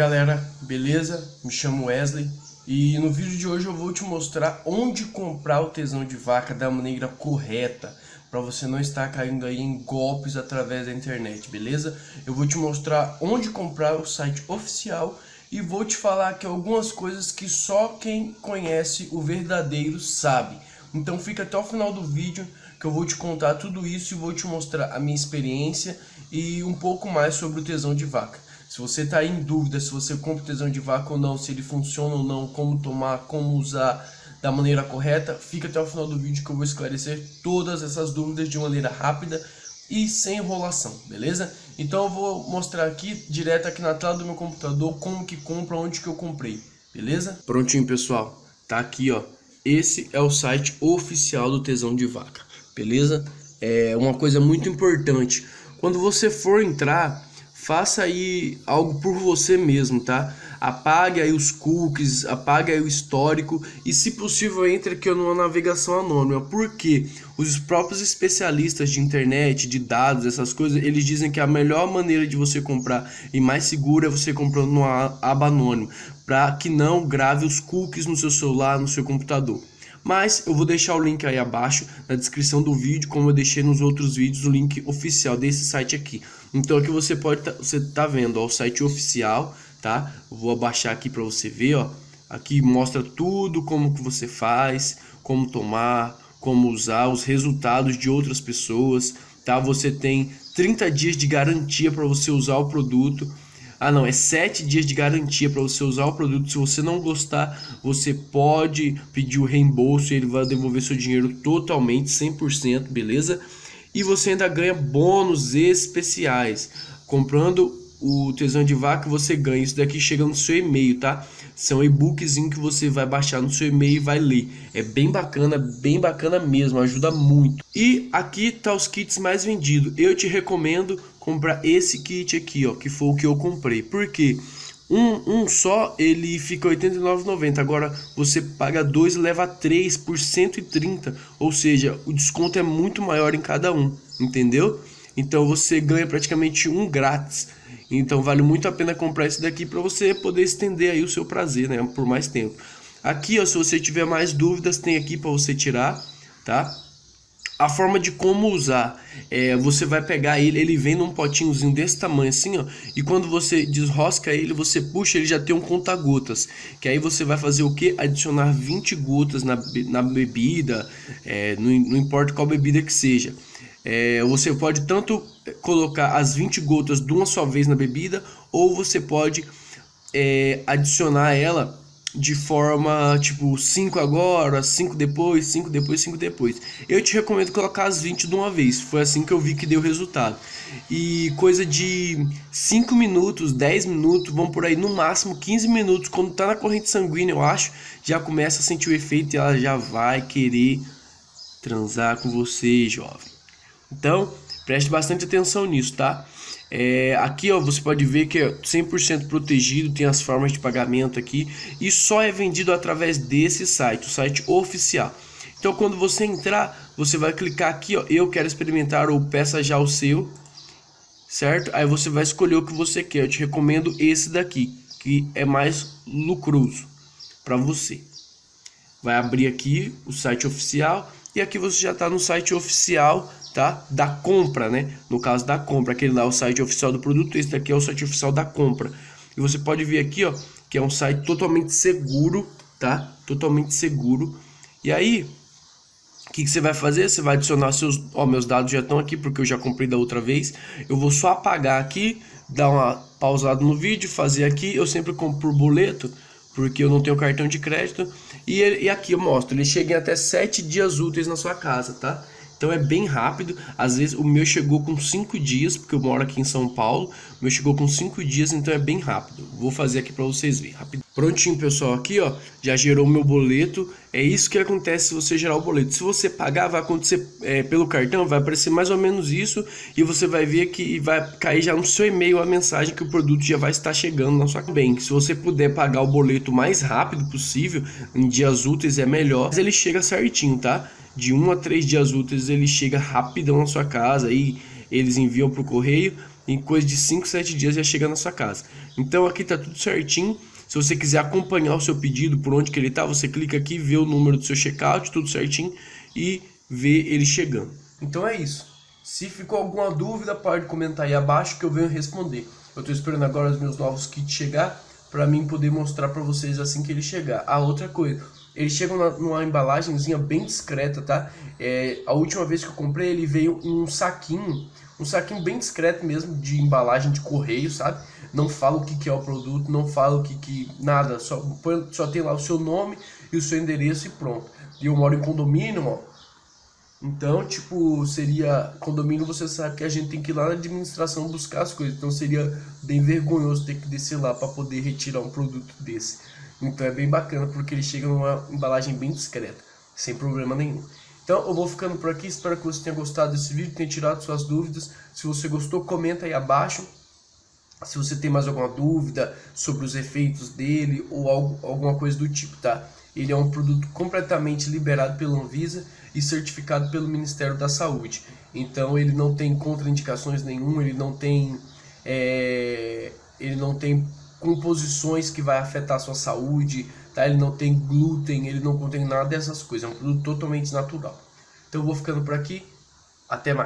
galera, beleza? Me chamo Wesley e no vídeo de hoje eu vou te mostrar onde comprar o tesão de vaca da maneira correta para você não estar caindo aí em golpes através da internet, beleza? Eu vou te mostrar onde comprar o site oficial e vou te falar aqui algumas coisas que só quem conhece o verdadeiro sabe. Então fica até o final do vídeo que eu vou te contar tudo isso e vou te mostrar a minha experiência e um pouco mais sobre o tesão de vaca. Se você está em dúvida se você compra o tesão de vaca ou não, se ele funciona ou não, como tomar, como usar da maneira correta, fica até o final do vídeo que eu vou esclarecer todas essas dúvidas de maneira rápida e sem enrolação, beleza? Então eu vou mostrar aqui, direto aqui na tela do meu computador, como que compra, onde que eu comprei, beleza? Prontinho, pessoal. Tá aqui, ó. Esse é o site oficial do Tesão de Vaca, beleza? É uma coisa muito importante. Quando você for entrar, faça aí algo por você mesmo, tá? Apague aí os cookies, apague aí o histórico e se possível entre aqui numa navegação anônima, porque os próprios especialistas de internet, de dados, essas coisas, eles dizem que a melhor maneira de você comprar e mais segura é você comprando numa aba anônima, para que não grave os cookies no seu celular, no seu computador. Mas eu vou deixar o link aí abaixo na descrição do vídeo, como eu deixei nos outros vídeos, o link oficial desse site aqui. Então aqui você pode tá, você tá vendo ó, o site oficial, tá? Vou abaixar aqui para você ver, ó. Aqui mostra tudo como que você faz, como tomar, como usar, os resultados de outras pessoas, tá? Você tem 30 dias de garantia para você usar o produto. Ah não, é 7 dias de garantia para você usar o produto. Se você não gostar, você pode pedir o reembolso e ele vai devolver seu dinheiro totalmente, 100%, beleza? E você ainda ganha bônus especiais. Comprando o Tesão de Vaca, você ganha. Isso daqui chega no seu e-mail, tá? São e-books que você vai baixar no seu e-mail e vai ler. É bem bacana, bem bacana mesmo, ajuda muito. E aqui tá os kits mais vendidos. Eu te recomendo comprar esse kit aqui, ó, que foi o que eu comprei. Por quê? Um, um só ele fica R$ 89,90. Agora você paga dois e leva três por 130. Ou seja, o desconto é muito maior em cada um, entendeu? Então você ganha praticamente um grátis. Então vale muito a pena comprar esse daqui para você poder estender aí o seu prazer, né, por mais tempo. Aqui, ó, se você tiver mais dúvidas, tem aqui para você tirar, tá? A forma de como usar, é, você vai pegar ele, ele vem num potinhozinho desse tamanho assim, ó, e quando você desrosca ele, você puxa, ele já tem um conta-gotas, que aí você vai fazer o que? Adicionar 20 gotas na, na bebida, é, não, não importa qual bebida que seja. É, você pode tanto colocar as 20 gotas de uma só vez na bebida, ou você pode é, adicionar ela de forma tipo 5 agora, 5 depois, 5 depois, 5 depois. Eu te recomendo colocar as 20 de uma vez, foi assim que eu vi que deu resultado. E coisa de 5 minutos, 10 minutos, vão por aí no máximo 15 minutos, quando tá na corrente sanguínea, eu acho, já começa a sentir o efeito e ela já vai querer transar com você, jovem. Então, preste bastante atenção nisso, tá? É, aqui ó, você pode ver que é 100% protegido, tem as formas de pagamento aqui e só é vendido através desse site, o site oficial. Então quando você entrar, você vai clicar aqui, ó, eu quero experimentar ou peça já o seu, certo? Aí você vai escolher o que você quer. Eu te recomendo esse daqui, que é mais lucroso para você. Vai abrir aqui o site oficial e aqui você já está no site oficial tá? Da compra, né? No caso da compra, aquele lá é o site oficial do produto, esse daqui é o site oficial da compra. E você pode ver aqui, ó, que é um site totalmente seguro, tá? Totalmente seguro. E aí, o que, que, você vai fazer? Você vai adicionar seus... Ó, meus dados já estão aqui porque eu já comprei da outra vez. Eu vou só apagar aqui, dar uma pausada no vídeo, fazer aqui. Eu sempre compro por boleto, porque eu não tenho cartão de crédito. E, e aqui eu mostro, ele chega em até 7 dias úteis na sua casa, tá? Então é bem rápido. Às vezes o meu chegou com 5 dias, porque eu moro aqui em São Paulo. O meu chegou com 5 dias, então é bem rápido. Vou fazer aqui para vocês verem. Rápido. Prontinho, pessoal. Aqui, ó, já gerou o meu boleto. É isso que acontece se você gerar o boleto. Se você pagar, vai acontecer é, pelo cartão, vai aparecer mais ou menos isso. E você vai ver que vai cair já no seu e-mail a mensagem que o produto já vai estar chegando na sua bem. Se você puder pagar o boleto mais rápido possível, em dias úteis é melhor. Mas ele chega certinho, tá? De um a três dias úteis ele chega rapidão na sua casa e eles enviam para o correio em coisa de 5, 7 dias já chega na sua casa. Então aqui tá tudo certinho. Se você quiser acompanhar o seu pedido, por onde que ele tá, você clica aqui, vê o número do seu checkout, tudo certinho e vê ele chegando. Então é isso. Se ficou alguma dúvida, pode comentar aí abaixo que eu venho responder. Eu estou esperando agora os meus novos kits chegar para mim poder mostrar para vocês assim que ele chegar. A outra coisa, eles chegam numa embalagenzinha bem discreta, tá? É, a última vez que eu comprei ele veio um saquinho, um saquinho bem discreto mesmo de embalagem de correio, sabe? Não fala o que, que é o produto, não fala o que que nada, só só tem lá o seu nome e o seu endereço e pronto. E eu moro em condomínio, ó, então, tipo, seria condomínio, você sabe que a gente tem que ir lá na administração buscar as coisas. Então seria bem vergonhoso ter que descer lá para poder retirar um produto desse. Então é bem bacana porque ele chega numa embalagem bem discreta, sem problema nenhum. Então eu vou ficando por aqui, espero que você tenha gostado desse vídeo, tenha tirado suas dúvidas. Se você gostou, comenta aí abaixo. Se você tem mais alguma dúvida sobre os efeitos dele ou algo, alguma coisa do tipo, tá? Ele é um produto completamente liberado pela Anvisa e certificado pelo Ministério da Saúde. Então ele não tem contraindicações nenhum, ele não tem, é, ele não tem composições que vai afetar a sua saúde, tá? ele não tem glúten, ele não contém nada dessas coisas, é um produto totalmente natural. Então eu vou ficando por aqui, até mais.